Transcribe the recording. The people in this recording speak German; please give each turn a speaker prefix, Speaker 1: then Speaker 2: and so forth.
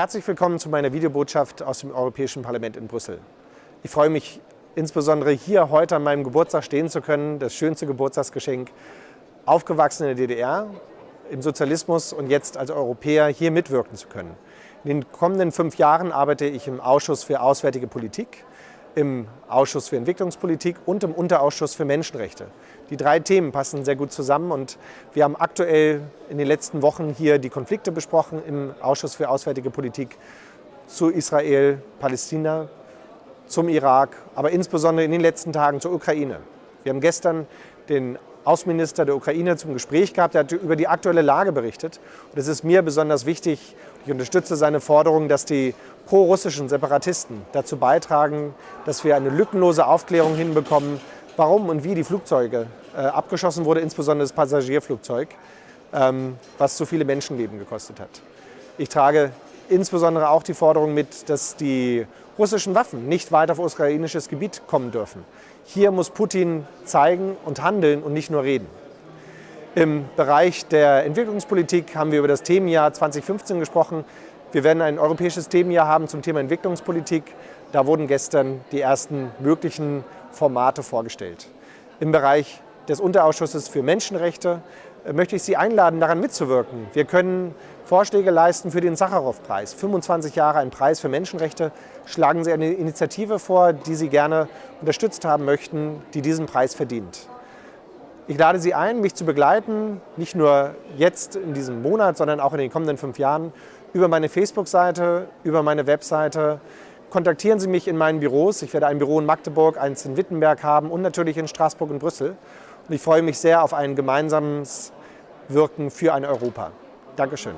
Speaker 1: Herzlich willkommen zu meiner Videobotschaft aus dem Europäischen Parlament in Brüssel. Ich freue mich insbesondere hier heute an meinem Geburtstag stehen zu können, das schönste Geburtstagsgeschenk, aufgewachsen in der DDR, im Sozialismus und jetzt als Europäer hier mitwirken zu können. In den kommenden fünf Jahren arbeite ich im Ausschuss für Auswärtige Politik, im Ausschuss für Entwicklungspolitik und im Unterausschuss für Menschenrechte. Die drei Themen passen sehr gut zusammen und wir haben aktuell in den letzten Wochen hier die Konflikte besprochen im Ausschuss für Auswärtige Politik zu Israel, Palästina, zum Irak, aber insbesondere in den letzten Tagen zur Ukraine. Wir haben gestern den Außenminister der Ukraine zum Gespräch gehabt. Er hat über die aktuelle Lage berichtet. Und es ist mir besonders wichtig, ich unterstütze seine Forderung, dass die pro-russischen Separatisten dazu beitragen, dass wir eine lückenlose Aufklärung hinbekommen, warum und wie die Flugzeuge äh, abgeschossen wurde, insbesondere das Passagierflugzeug, ähm, was so viele Menschenleben gekostet hat. Ich trage insbesondere auch die Forderung mit, dass die russischen Waffen nicht weiter auf ukrainisches Gebiet kommen dürfen. Hier muss Putin zeigen und handeln und nicht nur reden. Im Bereich der Entwicklungspolitik haben wir über das Themenjahr 2015 gesprochen. Wir werden ein europäisches Themenjahr haben zum Thema Entwicklungspolitik. Da wurden gestern die ersten möglichen Formate vorgestellt. Im Bereich des Unterausschusses für Menschenrechte äh, möchte ich Sie einladen, daran mitzuwirken. Wir können Vorschläge leisten für den Sacharow-Preis. 25 Jahre ein Preis für Menschenrechte. Schlagen Sie eine Initiative vor, die Sie gerne unterstützt haben möchten, die diesen Preis verdient. Ich lade Sie ein, mich zu begleiten, nicht nur jetzt in diesem Monat, sondern auch in den kommenden fünf Jahren, über meine Facebook-Seite, über meine Webseite. Kontaktieren Sie mich in meinen Büros. Ich werde ein Büro in Magdeburg, eins in Wittenberg haben und natürlich in Straßburg und Brüssel. Und ich freue mich sehr auf ein gemeinsames Wirken für ein Europa. Dankeschön.